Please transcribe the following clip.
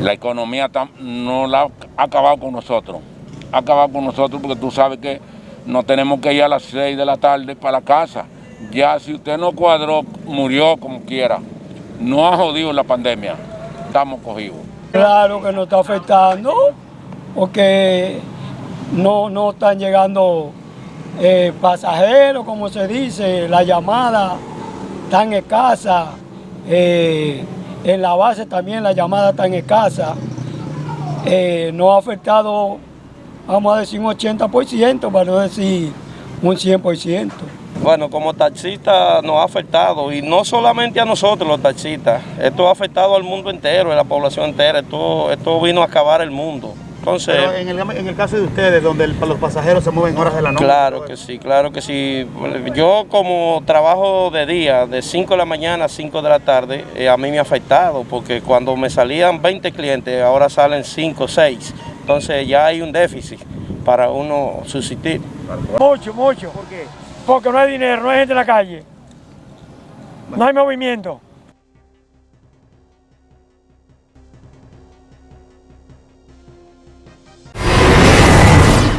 La economía no la ha acabado con nosotros. Ha acabado con nosotros porque tú sabes que no tenemos que ir a las 6 de la tarde para la casa. Ya si usted no cuadró, murió como quiera. No ha jodido la pandemia. Estamos cogidos. Claro que nos está afectando porque no, no están llegando eh, pasajeros, como se dice, la llamada tan escasa. En la base también la llamada tan escasa. Eh, nos ha afectado, vamos a decir, un 80%, para no decir un 100%. Bueno, como taxista nos ha afectado y no solamente a nosotros los taxistas, esto ha afectado al mundo entero, a la población entera, esto, esto vino a acabar el mundo. Entonces, Pero en el, en el caso de ustedes, donde el- los pasajeros se mueven horas de la noche. claro que sí, claro que sí. Yo como trabajo de día, de 5 de la mañana a 5 de la tarde, eh, a mí me ha afectado, porque cuando me salían 20 clientes, ahora salen 5 o 6. Entonces ya hay un déficit para uno subsistir. Mucho, mucho. ¿Por qué? Porque no hay dinero, no hay gente en la calle. No hay movimiento.